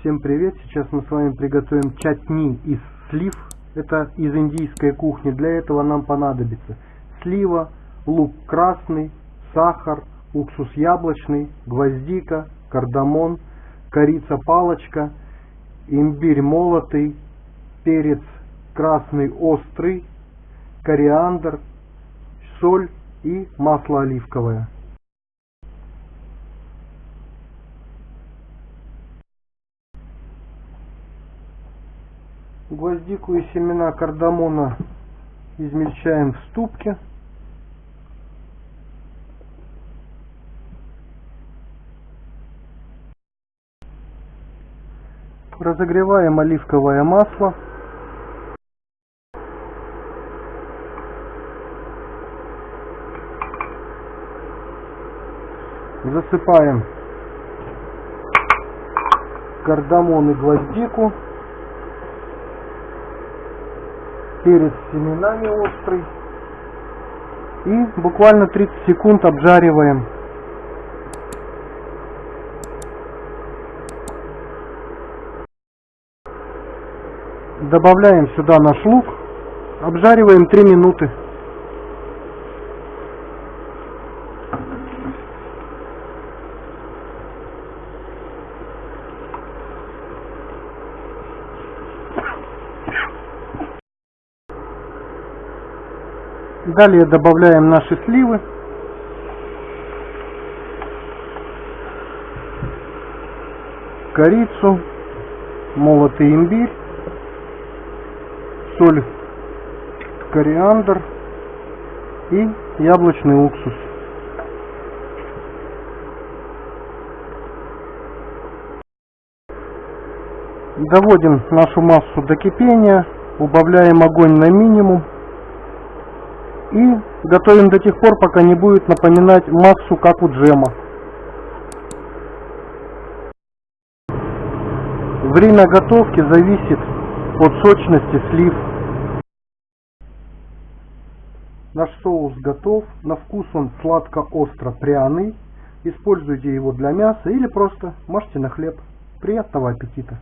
Всем привет! Сейчас мы с вами приготовим чатни из слив. Это из индийской кухни. Для этого нам понадобится слива, лук красный, сахар, уксус яблочный, гвоздика, кардамон, корица палочка, имбирь молотый, перец красный острый, кориандр, соль и масло оливковое. Гвоздику и семена кардамона измельчаем в ступке. Разогреваем оливковое масло. Засыпаем кардамон и гвоздику. Перец с семенами острый. И буквально 30 секунд обжариваем. Добавляем сюда наш лук. Обжариваем 3 минуты. Далее добавляем наши сливы. Корицу, молотый имбирь, соль, кориандр и яблочный уксус. Доводим нашу массу до кипения, убавляем огонь на минимум и готовим до тех пор, пока не будет напоминать массу, как у джема. Время готовки зависит от сочности слив. Наш соус готов. На вкус он сладко-остро-пряный. Используйте его для мяса или просто можете на хлеб. Приятного аппетита!